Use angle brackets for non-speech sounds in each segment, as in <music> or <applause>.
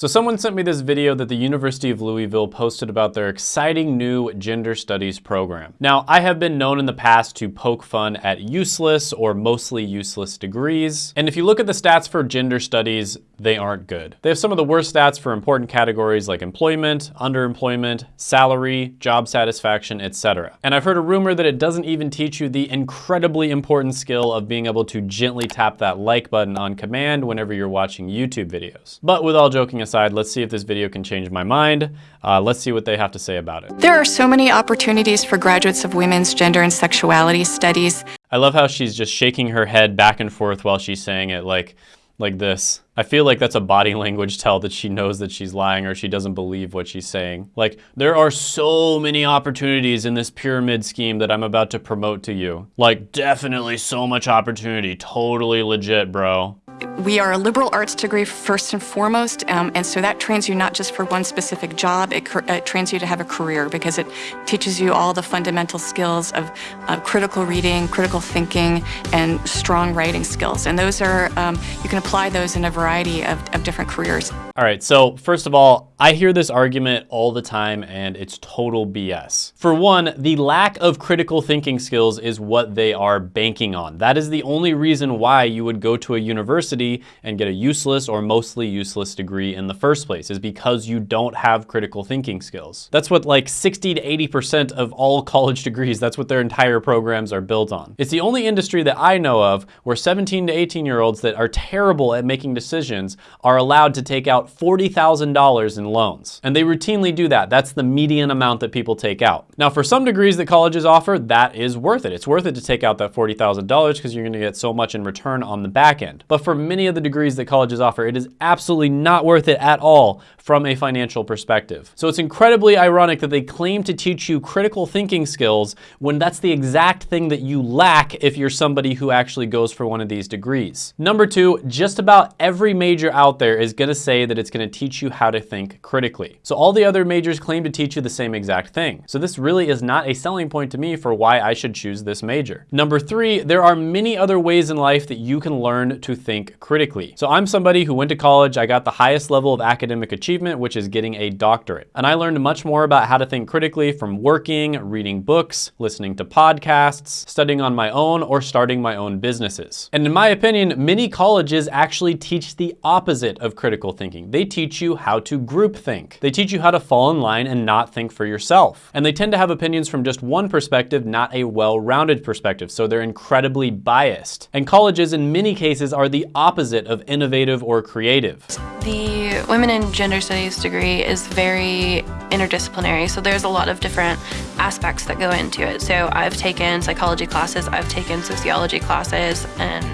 So someone sent me this video that the University of Louisville posted about their exciting new gender studies program. Now, I have been known in the past to poke fun at useless or mostly useless degrees. And if you look at the stats for gender studies, they aren't good. They have some of the worst stats for important categories like employment, underemployment, salary, job satisfaction, etc. And I've heard a rumor that it doesn't even teach you the incredibly important skill of being able to gently tap that like button on command whenever you're watching YouTube videos. But with all joking aside, aside, let's see if this video can change my mind. Uh, let's see what they have to say about it. There are so many opportunities for graduates of women's gender and sexuality studies. I love how she's just shaking her head back and forth while she's saying it like, like this. I feel like that's a body <laughs> language tell that she knows that she's lying or she doesn't believe what she's saying. Like, there are so many opportunities in this pyramid scheme that I'm about to promote to you. Like, definitely so much opportunity. Totally legit, bro we are a liberal arts degree first and foremost, um, and so that trains you not just for one specific job, it, it, trains you to have a career because it teaches you all the fundamental skills of uh, critical reading, critical thinking, and strong writing skills. And those are, um, you can apply those in a variety of, of different careers. All right, so first of all, I hear this argument all the time and it's total BS. For one, the lack of critical thinking skills is what they are banking on. That is the only reason why you would go to a university and get a useless or mostly useless degree in the first place, is because you don't have critical thinking skills. That's what like 60 to 80% of all <laughs> college degrees, that's what their entire programs are built on. It's the only industry that I know of where 17 to 18 year olds that are terrible at making decisions are allowed to take out $40,000 in loans. And they routinely do that. That's the median amount that people take out. Now, for some degrees that colleges offer, that is worth it. It's worth it to take out that $40,000 because you're gonna get so much in return on the back end. But for many of the degrees that colleges offer, it is absolutely not worth it at all from a financial perspective. So it's incredibly ironic that they claim to teach you critical thinking skills when that's the exact thing that you lack if you're somebody who actually goes for one of these degrees. Number two, just about every major out there is gonna say that it's gonna teach you how to think critically. So all the other majors claim to teach you the same exact thing. So this really is not a selling point to me for why I should choose this major. Number three, there are many other ways in life that you can learn to think critically. So I'm somebody who went to college, I got the highest level of academic achievement, which is getting a doctorate. And I learned much more about how to think critically from working, reading books, listening to podcasts, studying on my own, or starting my own businesses. And in my opinion, many colleges actually teach the opposite of critical thinking. They teach you how to group think. They teach you how to fall in line and not think for yourself. And they tend to have opinions from just one perspective, not a well-rounded perspective, so they're incredibly biased. And colleges in many cases are the opposite of innovative or creative. The Women in Gender Studies degree is very interdisciplinary, so there's a lot of different aspects that go into it. So I've taken psychology classes, I've taken sociology classes, and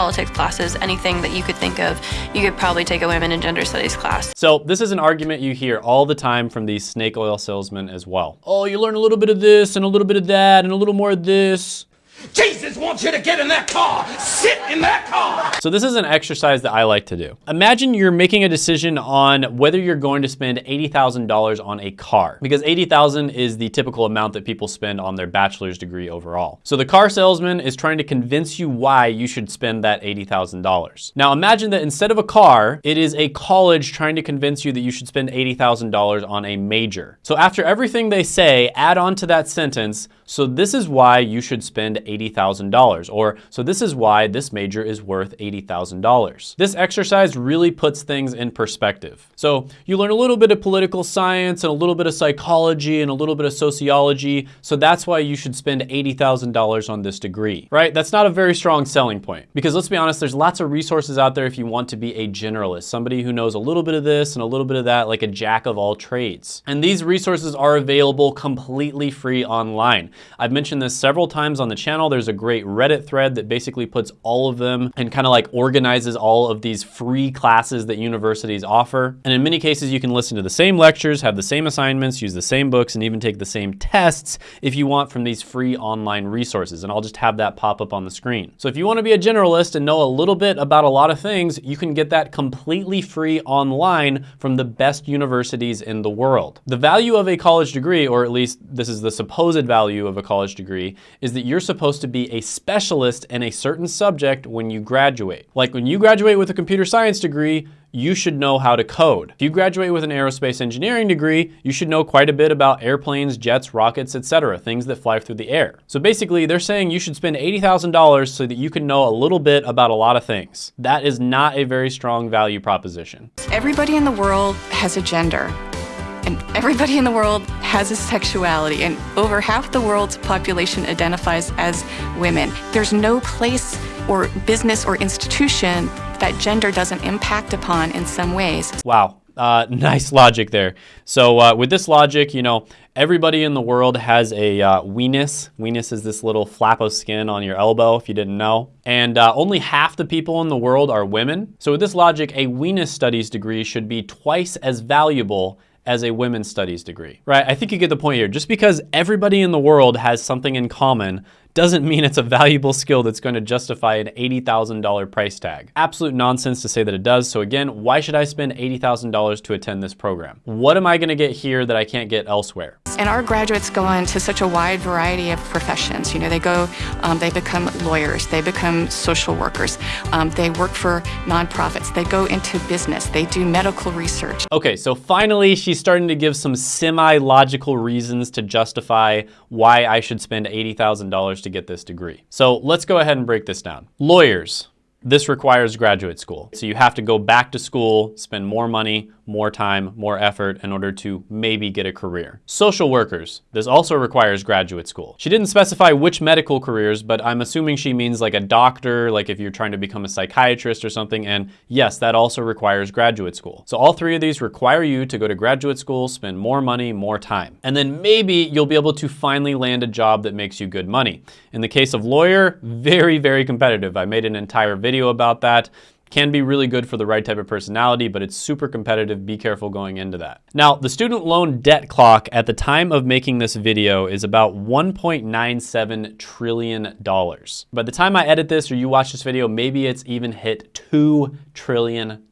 politics classes, anything that you could think of, you could probably take a women in gender studies class. So this is an argument you hear all the time from these snake oil salesmen as well. Oh, you learn a little bit of this and a little bit of that and a little more of this. Jesus wants you to get in that car. Sit in that car. So this is an exercise that I like to do. Imagine you're making a decision on whether you're going to spend $80,000 on a car because 80,000 is the typical amount that people spend on their bachelor's degree overall. So the car salesman is trying to convince you why you should spend that $80,000. Now imagine that instead of a car, it is a college trying to convince you that you should spend $80,000 on a major. So after everything they say, add on to that sentence, so this is why you should spend $80,000, or so this is why this major is worth $80,000. This exercise really puts things in perspective. So you learn a little bit of political science and a little bit of psychology and a little bit of sociology, so that's why you should spend $80,000 on this degree, right? That's not a very strong selling point because let's be honest, there's lots of resources out there if you want to be a generalist, somebody who knows a little bit of this and a little bit of that, like a jack of all trades. And these resources are available completely free online. I've mentioned this several times on the channel. There's a great Reddit thread that basically puts all of them and kind of like organizes all of these free classes that universities offer. And in many cases, you can listen to the same lectures, have the same assignments, use the same books, and even take the same tests if you want from these free online resources. And I'll just have that pop up on the screen. So if you want to be a generalist and know a little bit about a lot of things, you can get that completely free online from the best universities in the world. The value of a college degree, or at least this is the supposed value of a college degree is that you're supposed to be a specialist in a certain subject when you graduate. Like when you graduate with a computer science degree, you should know how to code. If you graduate with an aerospace engineering degree, you should know quite a bit about airplanes, jets, rockets, etc., things that fly through the air. So basically, they're saying you should spend $80,000 so that you can know a little bit about a lot of things. That is not a very strong value proposition. Everybody in the world has a gender. And everybody in the world has a sexuality, and over half the world's population identifies as women. There's no place or business or institution that gender doesn't impact upon in some ways. Wow. Uh, <laughs> nice logic there. So uh, with this logic, you know, everybody in the world has a uh, weenus. Weenus is this little flap of skin on your elbow, if you didn't know. And uh, only half the people in the world are women. So with this logic, a weenus studies degree should be twice as valuable as a women's studies degree, right? I think you get the point here. Just because everybody in the world has something in common doesn't mean it's a valuable skill that's going to justify an $80,000 price tag. Absolute nonsense to say that it does. So again, why should I spend $80,000 to attend this program? What am I going to get here that I can't get elsewhere? And our graduates go into such a wide variety of professions. You know, they go, um, they become lawyers, they become social workers, um, they work for nonprofits, they go into business, they do medical research. Okay, so finally she's starting to give some semi-logical reasons to justify why I should spend $80,000 to get this degree. So let's go ahead and break this down. Lawyers, this requires graduate school. So you have to go back to school, spend more money, more time, more effort in order to maybe get a career. Social workers, this also requires graduate school. She didn't specify which medical careers, but I'm assuming she means like a doctor, like if you're trying to become a psychiatrist or something, and yes, that also requires graduate school. So all three of these require you to go to graduate school, spend more money, more time. And then maybe you'll be able to finally land a job that makes you good money. In the case of lawyer, <laughs> very, very competitive. I made an entire video about that. Can be really good for the right type of personality, but it's super competitive. Be careful going into that. Now, the student loan debt clock at the time of making this video is about $1.97 trillion. By the time I edit this or you watch this video, maybe it's even hit $2 trillion.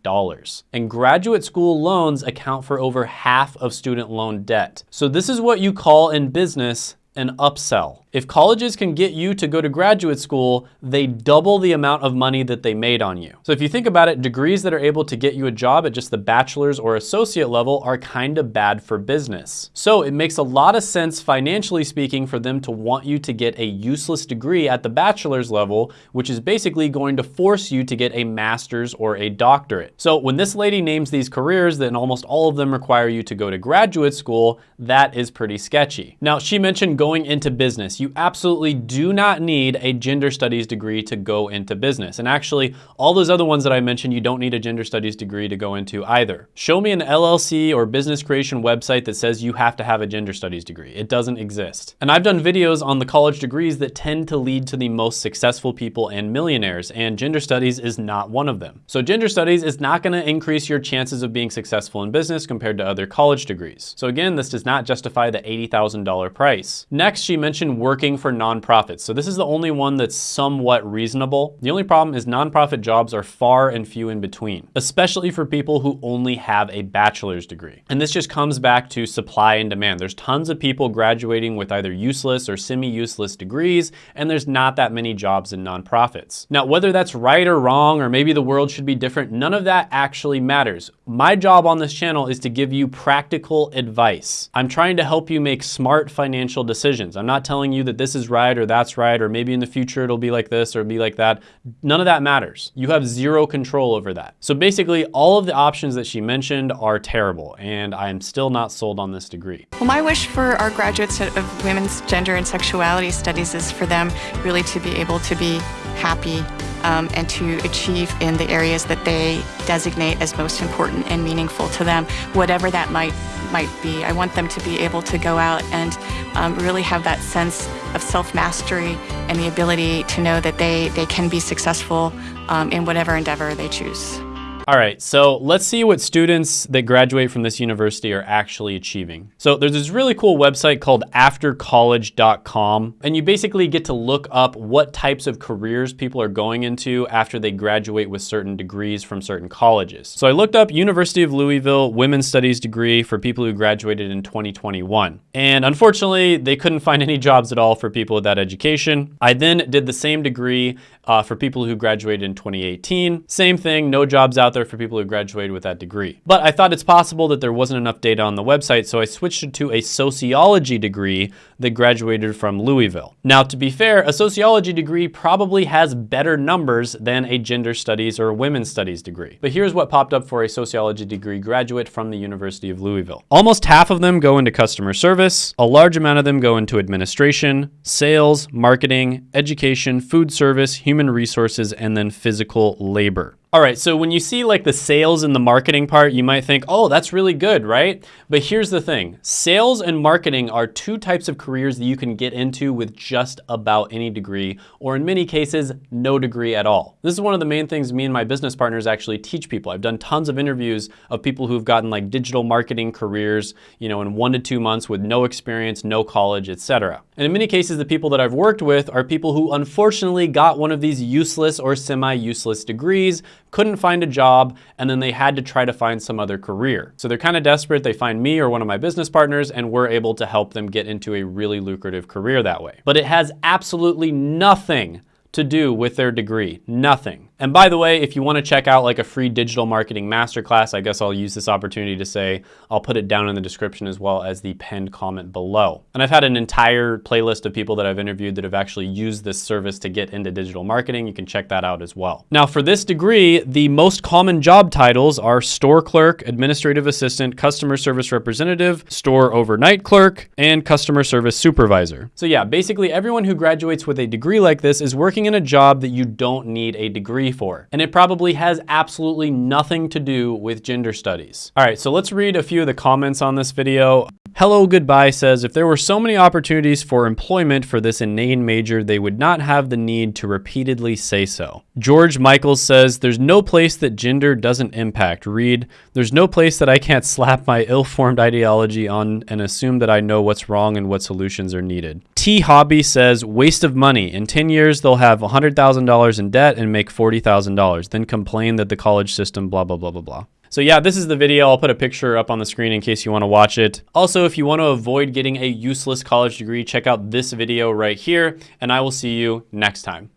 And graduate school loans account for over half of student loan debt. So this is what you call in business an upsell. If colleges can get you to go to graduate school, they double the amount of money that they made on you. So if you think about it, degrees that are able to get you a job at just the bachelor's or associate level are kind of bad for business. So it makes a lot of sense financially speaking for them to want you to get a useless degree at the bachelor's level, which is basically going to force you to get a master's or a doctorate. So when this lady names these careers, then almost all of them require you to go to graduate school, that is pretty sketchy. Now she mentioned going into business you absolutely do not need a gender studies degree to go into business. And actually, all those other ones that I mentioned, you don't need a gender studies degree to go into either. Show me an LLC or business creation website that says you have to have a gender studies degree. It doesn't exist. And I've done videos on the college degrees that tend to lead to the most successful people and millionaires, and gender studies is not one of them. So gender studies is not gonna increase your chances of being successful in business compared to other college degrees. So again, this does not justify the $80,000 price. Next, she mentioned working for nonprofits. So this is the only one that's somewhat reasonable. The only problem is nonprofit jobs are far and few in between, especially for people who only have a bachelor's degree. And this just comes back to supply and demand. There's tons of people graduating with either useless or semi-useless degrees, and there's not that many jobs in nonprofits. Now, whether that's right or wrong, or maybe the world should be different, none of that actually matters. My job on this channel is to give you practical advice. I'm trying to help you make smart financial decisions. I'm not telling you you that this is right or that's right, or maybe in the future it'll be like this or be like that. None of that matters. You have zero control over that. So basically all of the options that she mentioned are terrible and I am still not sold on this degree. Well, my wish for our graduates of women's gender and sexuality studies is for them really to be able to be happy um, and to achieve in the areas that they designate as most important and meaningful to them, whatever that might might be. I want them to be able to go out and um, really have that sense of self-mastery and the ability to know that they, they can be successful um, in whatever endeavor they choose. All right, so let's see what students that graduate from this university are actually achieving. So there's this really cool website called aftercollege.com, and you basically get to look up what types of careers people are going into after they graduate with certain degrees from certain colleges. So I looked up University of Louisville Women's Studies degree for people who graduated in 2021. And unfortunately, they couldn't find any jobs at all for people with that education. I then did the same degree uh, for people who graduated in 2018. Same thing, no jobs out there for people who graduated with that degree. But I thought it's possible that there wasn't enough data on the website, so I switched it to a sociology degree that graduated from Louisville. Now, to be fair, a sociology degree probably has better numbers than a gender studies or women's studies degree. But here's what popped up for a sociology degree graduate from the University of Louisville. Almost half of them go into customer service, a large amount of them go into administration, sales, marketing, education, food service, human human resources, and then physical labor. All right, so when you see like the sales and the marketing part, you might think, oh, that's really good, right? But here's the thing. Sales and marketing are two types of careers that you can get into with just about any degree, or in many cases, no degree at all. This is one of the main things me and my business partners actually teach people. I've done tons of interviews of people who've gotten like digital marketing careers, you know, in one to two months with no experience, no college, etc. And in many cases, the people that I've worked with are people who unfortunately got one of these useless or semi-useless degrees couldn't find a job, and then they had to try to find some other career. So they're kind of desperate. They find me or one of my business partners, and we're able to help them get into a really lucrative career that way. But it has absolutely nothing to do with their degree, nothing. And by the way, if you want to check out like a free digital marketing masterclass, I guess I'll use this opportunity to say, I'll put it down in the description as well as the pinned comment below. And I've had an entire playlist of people that I've interviewed that have actually used this service to get into digital marketing. You can check that out as well. Now for this degree, the most common job titles are store clerk, administrative assistant, customer service representative, store overnight clerk, and customer service supervisor. So yeah, basically everyone who graduates with a degree like this is working in a job that you don't need a degree for. And it probably has absolutely nothing to do with gender studies. All right, so let's read a few of the comments on this video. Hello Goodbye says, if there were so many opportunities for employment for this inane major, they would not have the need to repeatedly say so. George Michaels says, there's no place that gender doesn't impact. Read, there's no place that I can't slap my ill-formed ideology on and assume that I know what's wrong and what solutions are needed. T Hobby says, waste of money. In 10 years, they'll have $100,000 in debt and make $40,000, then complain that the college system blah, blah, blah, blah, blah. So yeah, this is the video. I'll put a picture up on the screen in case you want to watch it. Also, if you want to avoid getting a useless college degree, check out this video right here, and I will see you next time.